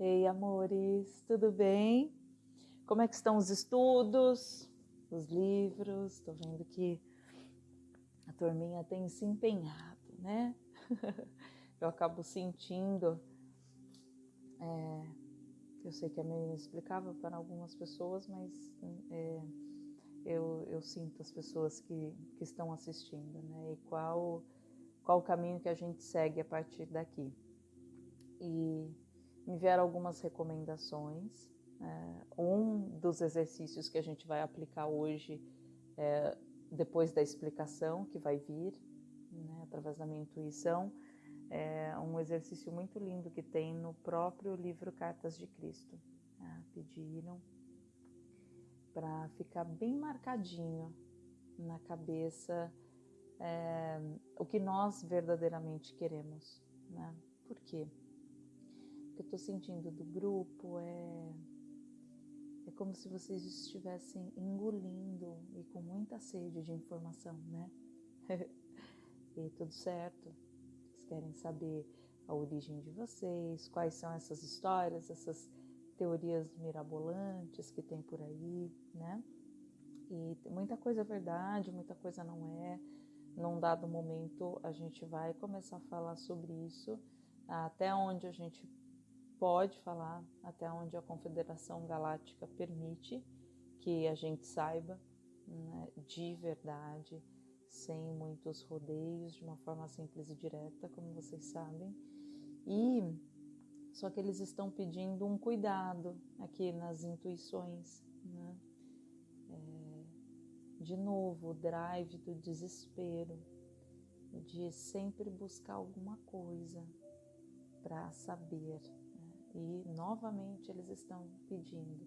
Ei, amores, tudo bem? Como é que estão os estudos, os livros? Estou vendo que a turminha tem se empenhado, né? Eu acabo sentindo, é, eu sei que é meio inexplicável para algumas pessoas, mas é, eu, eu, sinto as pessoas que, que estão assistindo, né? E qual, qual o caminho que a gente segue a partir daqui. E me vieram algumas recomendações. É, um dos exercícios que a gente vai aplicar hoje, é, depois da explicação que vai vir, né, através da minha intuição, é um exercício muito lindo que tem no próprio livro Cartas de Cristo. Né, pediram para ficar bem marcadinho na cabeça é, o que nós verdadeiramente queremos. Né? Por quê? Que eu estou sentindo do grupo é, é como se vocês estivessem engolindo e com muita sede de informação, né? e tudo certo. Vocês querem saber a origem de vocês, quais são essas histórias, essas teorias mirabolantes que tem por aí, né? E muita coisa é verdade, muita coisa não é. Num dado momento a gente vai começar a falar sobre isso, até onde a gente pode falar até onde a Confederação Galáctica permite que a gente saiba né, de verdade, sem muitos rodeios, de uma forma simples e direta, como vocês sabem. E só que eles estão pedindo um cuidado aqui nas intuições, né? É, de novo, o drive do desespero, de sempre buscar alguma coisa para saber, e novamente eles estão pedindo: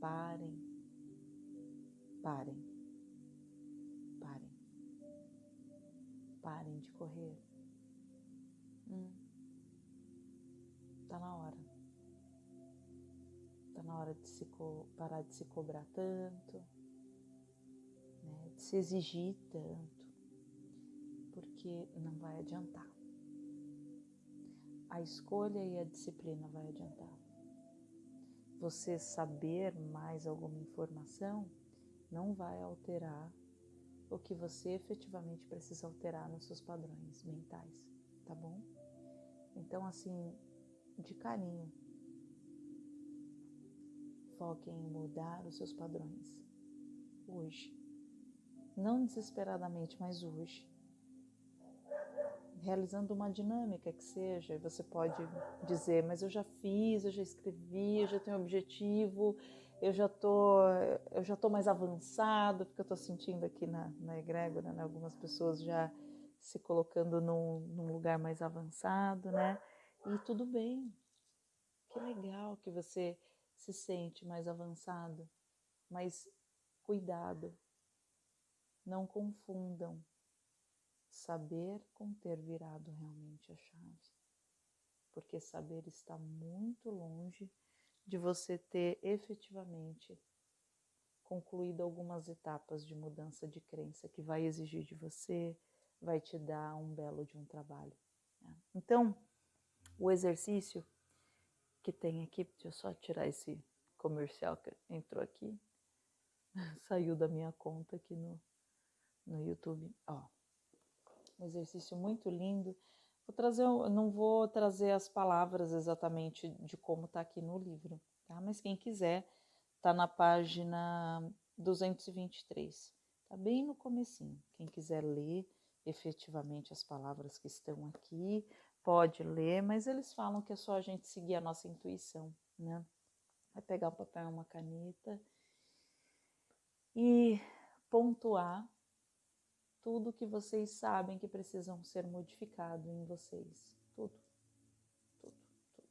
parem, parem, parem, parem de correr. Hum, tá na hora. Tá na hora de se parar de se cobrar tanto, né, de se exigir tanto, porque não vai adiantar a escolha e a disciplina vai adiantar. Você saber mais alguma informação não vai alterar o que você efetivamente precisa alterar nos seus padrões mentais, tá bom? Então, assim, de carinho, foque em mudar os seus padrões hoje. Não desesperadamente, mas hoje realizando uma dinâmica que seja, você pode dizer, mas eu já fiz, eu já escrevi, eu já tenho objetivo, eu já tô, eu já tô mais avançado, porque eu estou sentindo aqui na, na egrégora, né, algumas pessoas já se colocando num, num lugar mais avançado, né? E tudo bem, que legal que você se sente mais avançado, mas cuidado, não confundam saber com ter virado realmente a chave. Porque saber está muito longe de você ter efetivamente concluído algumas etapas de mudança de crença que vai exigir de você, vai te dar um belo de um trabalho. Né? Então, o exercício que tem aqui, deixa eu só tirar esse comercial que entrou aqui, saiu da minha conta aqui no, no YouTube. Ó, um exercício muito lindo. Vou trazer, não vou trazer as palavras exatamente de como está aqui no livro, tá? Mas quem quiser, está na página 223, tá bem no comecinho. Quem quiser ler efetivamente as palavras que estão aqui, pode ler, mas eles falam que é só a gente seguir a nossa intuição, né? Vai pegar um papel uma caneta e pontuar tudo que vocês sabem que precisam ser modificado em vocês. Tudo, tudo, tudo.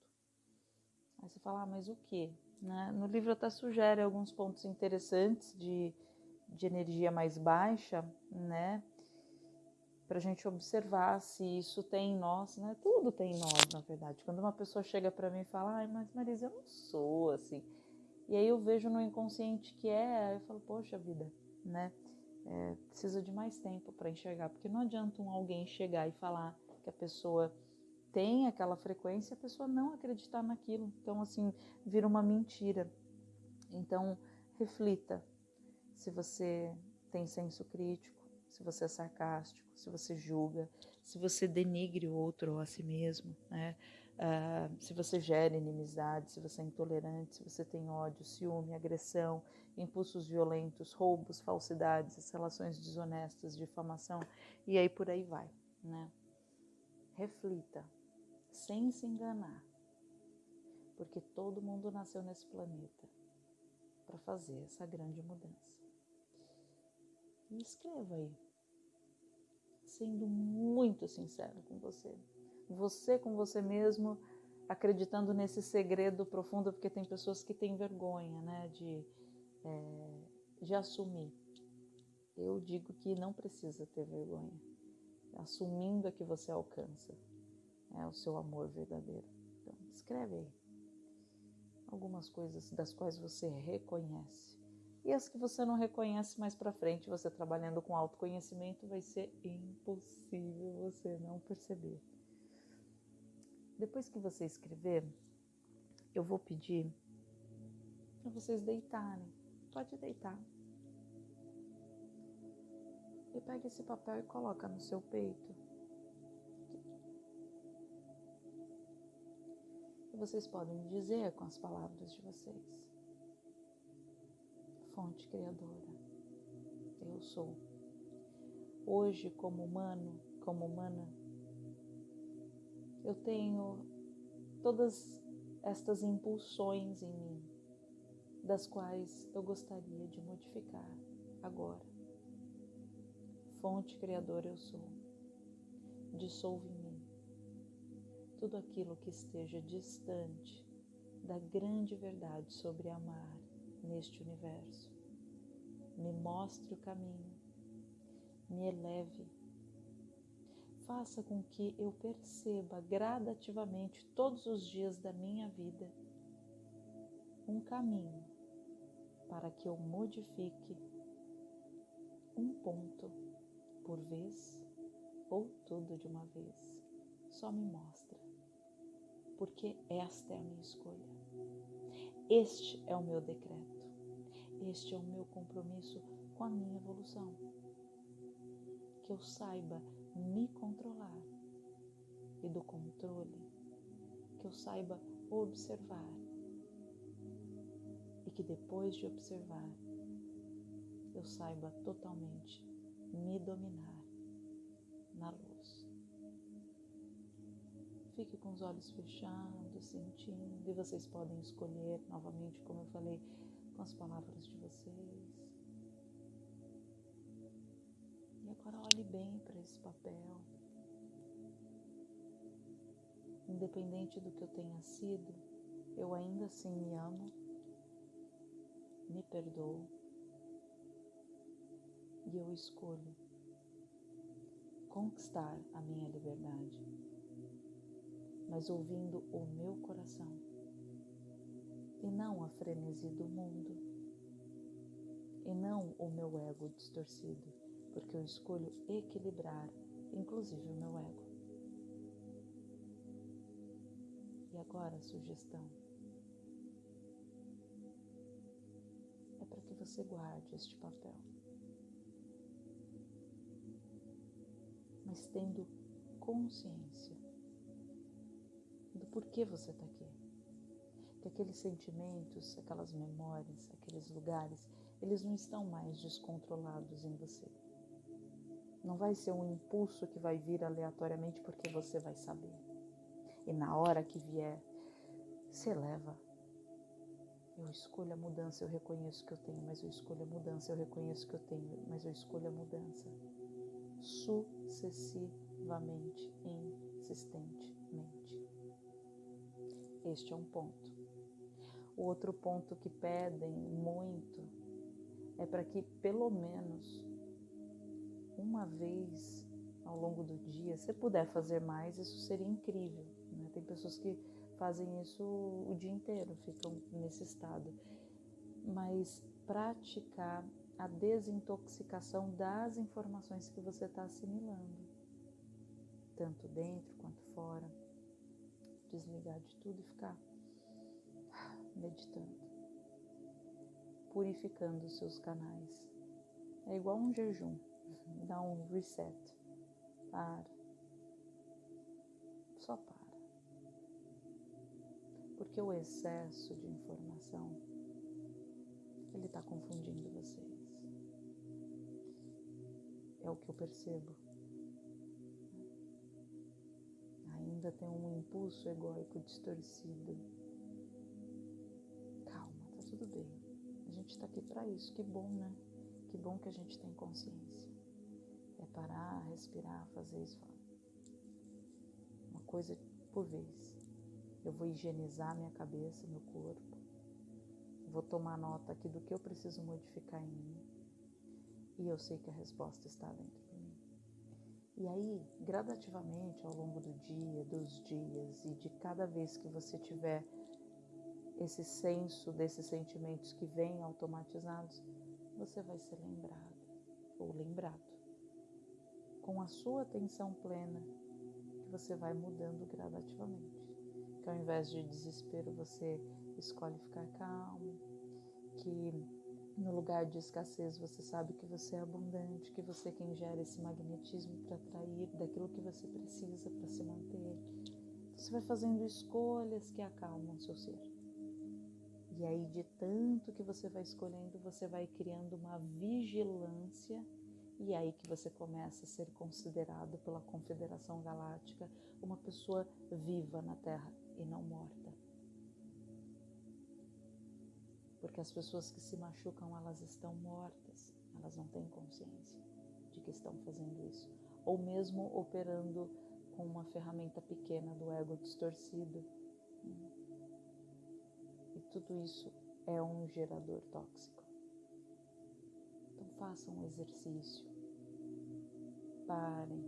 Aí você fala, ah, mas o que? Né? No livro até sugere alguns pontos interessantes de, de energia mais baixa, né? Para a gente observar se isso tem em nós, né? Tudo tem em nós, na verdade. Quando uma pessoa chega para mim e fala, ai, mas Marisa, eu não sou assim. E aí eu vejo no inconsciente que é, eu falo, poxa vida, né? É, precisa de mais tempo para enxergar, porque não adianta um alguém chegar e falar que a pessoa tem aquela frequência, a pessoa não acreditar naquilo. Então, assim, vira uma mentira. Então, reflita se você tem senso crítico, se você é sarcástico, se você julga, se você denigre o outro ou a si mesmo, né? Uh, se você gera inimizade, se você é intolerante, se você tem ódio, ciúme, agressão, impulsos violentos, roubos, falsidades, relações desonestas, difamação e aí por aí vai, né? Reflita, sem se enganar, porque todo mundo nasceu nesse planeta para fazer essa grande mudança. E escreva aí, sendo muito sincero com você. Você com você mesmo, acreditando nesse segredo profundo, porque tem pessoas que têm vergonha, né, de, é, de assumir. Eu digo que não precisa ter vergonha. Assumindo é que você alcança é, o seu amor verdadeiro. Então, escreve aí algumas coisas das quais você reconhece e as que você não reconhece mais para frente, você trabalhando com autoconhecimento, vai ser impossível você não perceber. Depois que você escrever, eu vou pedir para vocês deitarem. Pode deitar. E pega esse papel e coloca no seu peito. E vocês podem dizer com as palavras de vocês fonte criadora. Eu sou. Hoje, como humano, como humana, eu tenho todas estas impulsões em mim, das quais eu gostaria de modificar agora. Fonte criadora eu sou. Dissolve em mim tudo aquilo que esteja distante da grande verdade sobre amar, neste universo. Me mostre o caminho, me eleve. Faça com que eu perceba gradativamente todos os dias da minha vida um caminho para que eu modifique um ponto por vez ou tudo de uma vez. Só me mostra, porque esta é a minha escolha. Este é o meu decreto. Este é o meu compromisso com a minha evolução. Que eu saiba me controlar e do controle, que eu saiba observar e que depois de observar, eu saiba totalmente me dominar na luz. Fique com os olhos fechados, sentindo, e vocês podem escolher novamente, como eu falei, com as palavras de vocês. E agora olhe bem para esse papel. Independente do que eu tenha sido, eu ainda assim me amo, me perdoo e eu escolho conquistar a minha liberdade mas ouvindo o meu coração e não a frenesi do mundo e não o meu ego distorcido, porque eu escolho equilibrar, inclusive o meu ego. E agora a sugestão é para que você guarde este papel, mas tendo consciência por que você está aqui. Que aqueles sentimentos, aquelas memórias, aqueles lugares, eles não estão mais descontrolados em você. Não vai ser um impulso que vai vir aleatoriamente porque você vai saber. E na hora que vier, se leva. Eu escolho a mudança, eu reconheço que eu tenho, mas eu escolho a mudança, eu reconheço que eu tenho, mas eu escolho a mudança. Sucessivamente, insistentemente. Este é um ponto. O outro ponto que pedem muito é para que pelo menos uma vez ao longo do dia, se puder fazer mais, isso seria incrível. Né? Tem pessoas que fazem isso o dia inteiro, ficam nesse estado. Mas praticar a desintoxicação das informações que você está assimilando, tanto dentro quanto fora desligar de tudo e ficar meditando, purificando os seus canais. É igual um jejum, dá um reset, para, só para. Porque o excesso de informação, ele está confundindo vocês. É o que eu percebo. Ainda tem um impulso egóico distorcido. Calma, tá tudo bem. A gente está aqui para isso. Que bom, né? Que bom que a gente tem consciência. É parar, respirar, fazer isso. Uma coisa por vez. Eu vou higienizar minha cabeça, meu corpo. Vou tomar nota aqui do que eu preciso modificar em mim. E eu sei que a resposta está dentro. E aí, gradativamente, ao longo do dia, dos dias e de cada vez que você tiver esse senso desses sentimentos que vêm automatizados, você vai ser lembrado ou lembrado. Com a sua atenção plena, que você vai mudando gradativamente que ao invés de desespero você escolhe ficar calmo, que no lugar de escassez você sabe que você é abundante, que você é quem gera esse magnetismo para atrair daquilo que você precisa para se manter. Você vai fazendo escolhas que acalmam seu ser. E aí, de tanto que você vai escolhendo, você vai criando uma vigilância, e aí que você começa a ser considerado pela Confederação Galáctica uma pessoa viva na Terra e não morta. Porque as pessoas que se machucam, elas estão mortas, elas não têm consciência de que estão fazendo isso. Ou mesmo operando com uma ferramenta pequena do ego distorcido. E tudo isso é um gerador tóxico. Então façam um exercício. Parem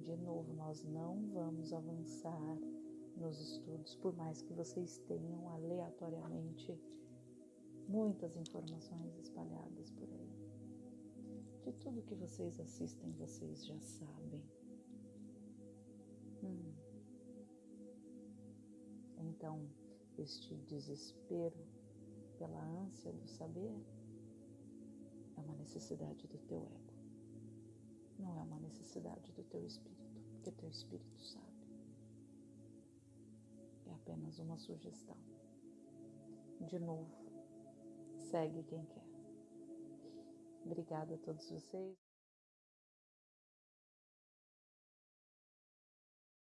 de novo, nós não vamos avançar nos estudos, por mais que vocês tenham aleatoriamente muitas informações espalhadas por aí. De tudo que vocês assistem, vocês já sabem. Hum. Então, este desespero pela ânsia do saber é uma necessidade do teu ego, não é uma necessidade do teu espírito porque teu espírito sabe. Apenas uma sugestão. De novo, segue quem quer. Obrigada a todos vocês.